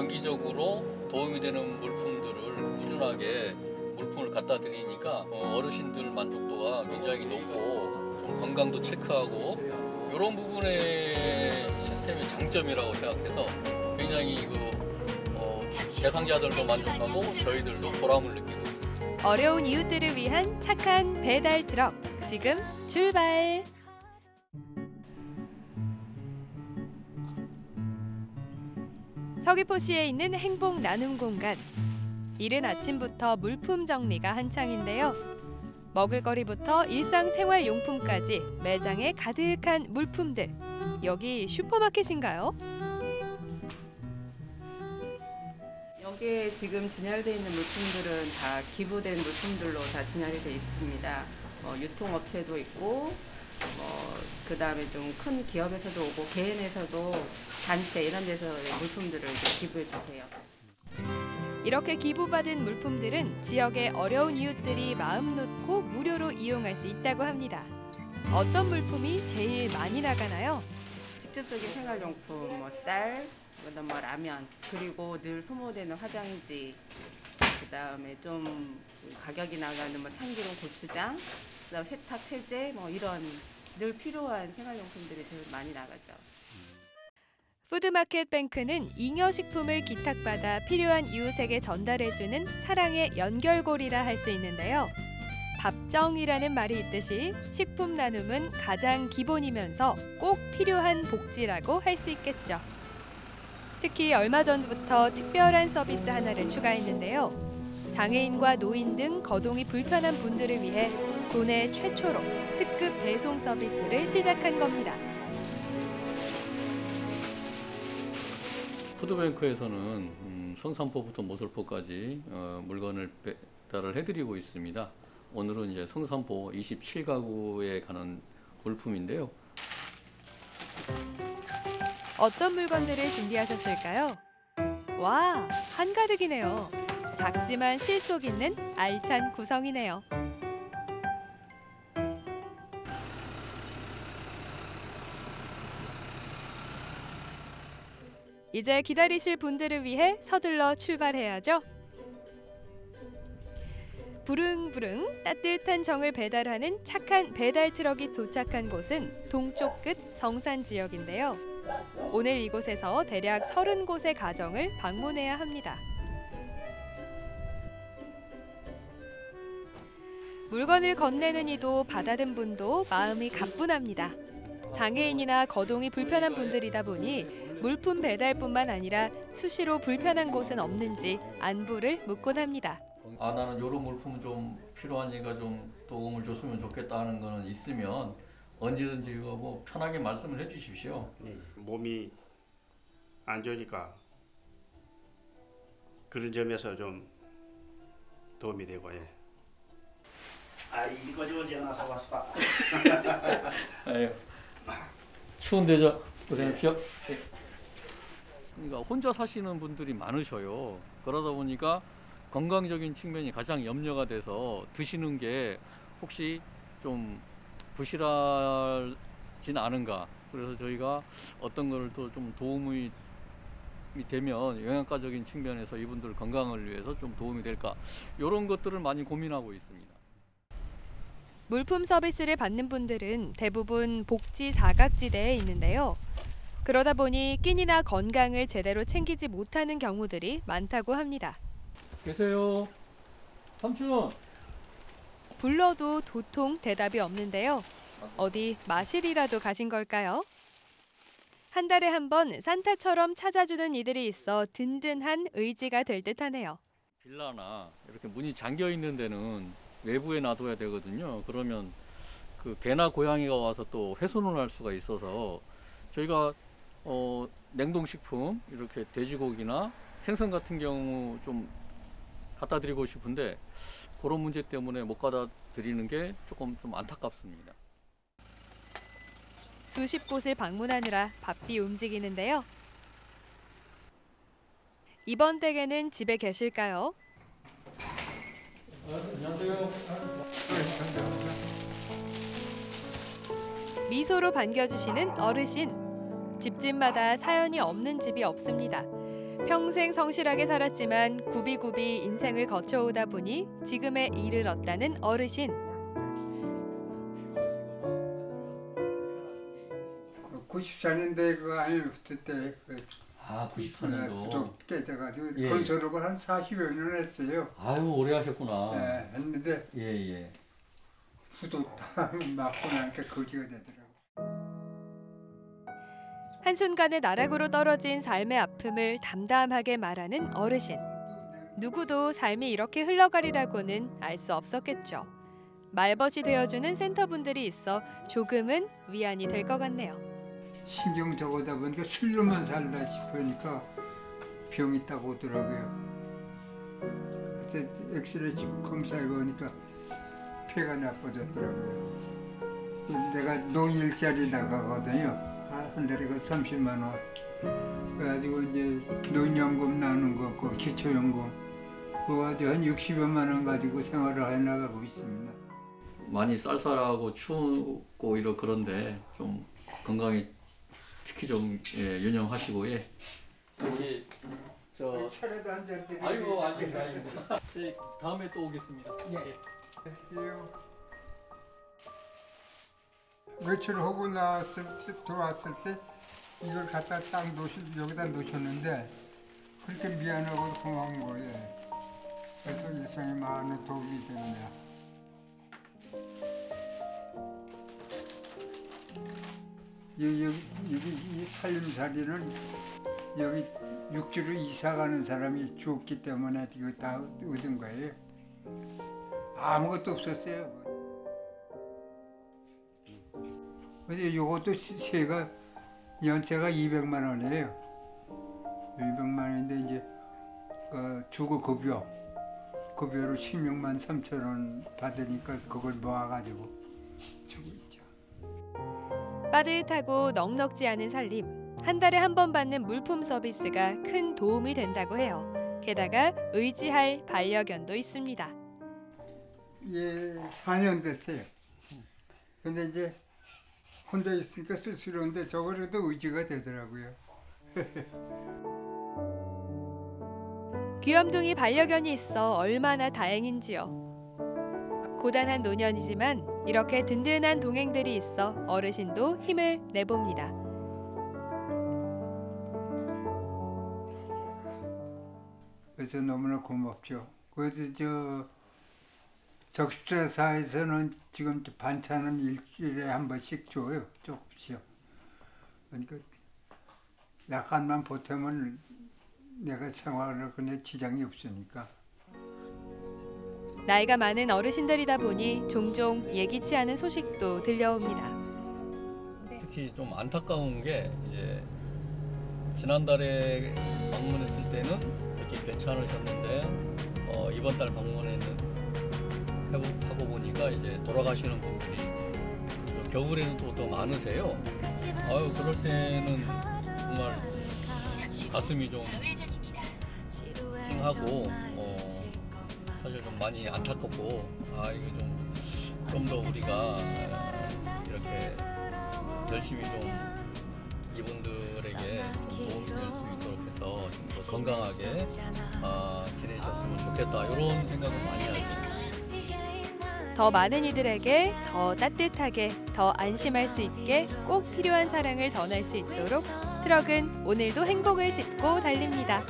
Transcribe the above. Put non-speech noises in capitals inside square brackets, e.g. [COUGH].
정기적으로 도움이 되는 물품들을 꾸준하게 물품을 갖다 드리니까 어, 어르신들 만족도가 굉장히 높고 좀 건강도 체크하고 이런 부분의 시스템의 장점이라고 생각해서 굉장히 그 어, 대상자들도 만족하고 저희들도 보람을 느끼고 있습니다. 어려운 이웃들을 위한 착한 배달 트럭 지금 출발. 서귀포시에 있는 행복 나눔 공간. 이른 아침부터 물품 정리가 한창인데요. 먹을거리부터 일상생활용품까지 매장에 가득한 물품들. 여기 슈퍼마켓인가요? 여기에 지금 진열되어 있는 물품들은 다 기부된 물품들로 다 진열이 되어 있습니다. 어, 유통업체도 있고, 뭐, 그 다음에 좀 큰 기업에서도 오고, 개인에서도 단체 이런 데서 물품들을 기부해 주세요. 이렇게 기부받은 물품들은 지역의 어려운 이웃들이 마음 놓고 무료로 이용할 수 있다고 합니다. 어떤 물품이 제일 많이 나가나요? 직접적인 생활용품, 뭐 쌀, 그다음 뭐 라면, 그리고 늘 소모되는 화장지, 그다음에 좀 가격이 나가는 뭐 참기름, 고추장, 그다음 세탁, 세제, 뭐 이런 늘 필요한 생활용품들이 제일 많이 나가죠. 푸드마켓 뱅크는 잉여식품을 기탁받아 필요한 이웃에게 전달해주는 사랑의 연결고리라 할 수 있는데요. 밥정이라는 말이 있듯이 식품 나눔은 가장 기본이면서 꼭 필요한 복지라고 할 수 있겠죠. 특히 얼마 전부터 특별한 서비스 하나를 추가했는데요. 장애인과 노인 등 거동이 불편한 분들을 위해 국내 최초로 특급 배송 서비스를 시작한 겁니다. 푸드뱅크에서는 음, 성산포부터 모슬포까지 어, 물건을 배달을 해드리고 있습니다. 오늘은 이제 성산포 27가구에 가는 물품인데요. 어떤 물건들을 준비하셨을까요? 와, 한가득이네요. 작지만 실속 있는 알찬 구성이네요. 이제 기다리실 분들을 위해 서둘러 출발해야죠. 부릉부릉 따뜻한 정을 배달하는 착한 배달 트럭이 도착한 곳은 동쪽 끝 성산 지역인데요. 오늘 이곳에서 대략 30곳의 가정을 방문해야 합니다. 물건을 건네는 이도 받아든 분도 마음이 가뿐합니다. 장애인이나 거동이 불편한 분들이다 보니 물품 배달뿐만 아니라 수시로 불편한 곳은 없는지 안부를 묻곤 합니다. 아 나는 이런 물품 좀 필요하니까 좀 도움을 줬으면 좋겠다 하는 거는 있으면 언제든지 이거 뭐 편하게 말씀을 해주십시오. 예, 몸이 안 좋으니까 그런 점에서 좀 도움이 되고 예. 아 이거 좀 언제 하나 사왔을까? [LAUGHS] 아유, 추운데 저 고생하십시오. 예. 그러니까 혼자 사시는 분들이 많으셔요. 그러다 보니까 건강적인 측면이 가장 염려가 돼서 드시는 게 혹시 좀 부실하진 않은가. 그래서 저희가 어떤 거를 또좀 도움이 되면 영양가적인 측면에서 이분들 건강을 위해서 좀 도움이 될까. 이런 것들을 많이 고민하고 있습니다. 물품 서비스를 받는 분들은 대부분 복지 사각지대에 있는데요. 그러다 보니 끼니나 건강을 제대로 챙기지 못하는 경우들이 많다고 합니다. 계세요. 삼촌. 불러도 도통 대답이 없는데요. 어디 마실이라도 가신 걸까요? 한 달에 한 번 산타처럼 찾아주는 이들이 있어 든든한 의지가 될 듯하네요. 빌라나 이렇게 문이 잠겨 있는 데는 외부에 놔둬야 되거든요. 그러면 그 개나 고양이가 와서 또 훼손을 할 수가 있어서 저희가 어, 냉동식품 이렇게 돼지고기나 생선 같은 경우 좀 갖다 드리고 싶은데 그런 문제 때문에 못 갖다 드리는 게 조금 좀 안타깝습니다. 수십 곳을 방문하느라 바삐 움직이는데요. 이번 댁에는 집에 계실까요? 미소로 반겨주시는 어르신. 집집마다 사연이 없는 집이 없습니다. 평생 성실하게 살았지만 굽이굽이 인생을 거쳐오다 보니 지금의 일을 얻다는 어르신. 94년대 그 아니 그때 그 아, 부족 깨져가지고 예. 건설업을 한 40여 년 했어요. 아유, 오래 하셨구나. 예, 했는데 예, 예. 부도 다 [LAUGHS] 맞고 나니까 거지가 되더라고. 한순간에 나락으로 떨어진 삶의 아픔을 담담하게 말하는 어르신. 누구도 삶이 이렇게 흘러가리라고는 알 수 없었겠죠. 말벗이 되어주는 센터분들이 있어 조금은 위안이 될 것 같네요. 신경 적어다 보니까 술로만 살다 싶으니까 병이 있다고 하더라고요. 그래서 엑스레이 찍고 검사해 보니까 폐가 나빠졌더라고요. 내가 노인 일자리 나가거든요. 한 달에 그 30만 원. 그래가지고 이제 노인연금 나는 거, 그 기초연금. 그거 한 60여만 원 가지고 생활을 해 나가고 있습니다. 많이 쌀쌀하고 추우고 이러 그런데 좀 건강에 특히 좀 예, 유념하시고 예. 여기 저 차례도 한잔 드리고. 아이고 아닙니다 아닙니다. 네, 다음에 또 오겠습니다. 예. 외출 하고 나왔을 때 들어왔을 때 이걸 갖다 딱 놓으시 여기다 놓으셨는데 그렇게 미안하고 고마운 거예요. 그래서 일상에 많은 도움이 됩니다. 여기 여기 여기 이 살림살이는 여기 육지로 이사 가는 사람이 죽었기 때문에 이거 다 얻은 거예요. 아무것도 없었어요. 근데 요것도 세가 연세가 200만 원이에요. 200만 원인데 이제 그 주거 급여 급여로 16만 3천 원 받으니까 그걸 모아가지고 주고 있죠. 빠듯하고 넉넉지 않은 살림. 한 달에 한 번 받는 물품 서비스가 큰 도움이 된다고 해요. 게다가 의지할 반려견도 있습니다. 예, 4년 됐어요. 근데 이제 혼자 있으니까 쓸쓸한데 저거라도 의지가 되더라고요. [LAUGHS] 귀염둥이 반려견이 있어 얼마나 다행인지요. 고단한 노년이지만 이렇게 든든한 동행들이 있어 어르신도 힘을 내봅니다. 그래서 너무나 고맙죠. 그래서 저 적십자사에서는 지금 반찬은 일주일에 한 번씩 줘요. 조금씩요. 그러니까 약간만 보태면 내가 생활을 그냥 지장이 없으니까. 나이가 많은 어르신들이다 보니 종종 예기치 않은 소식도 들려옵니다. 특히 좀 안타까운 게 이제 지난달에 방문했을 때는 이렇게 괜찮으셨는데 어, 이번 달 방문했는 해보- 하고 보니까 이제 돌아가시는 분들이 그 겨울에는 또 더 많으세요. 아유 그럴 때는 정말 가슴이 좀 찡하고 어, 사실 좀 많이 안타깝고 아 이거 좀 좀 더 우리가 어, 이렇게 열심히 좀 이분들에게 좀 도움이 될 수 있도록 해서 좀 더 건강하게 아, 지내셨으면 좋겠다 이런 생각을 많이 하죠. 더 많은 이들에게 더 따뜻하게 더 안심할 수 있게 꼭 필요한 사랑을 전할 수 있도록 트럭은 오늘도 행복을 싣고 달립니다.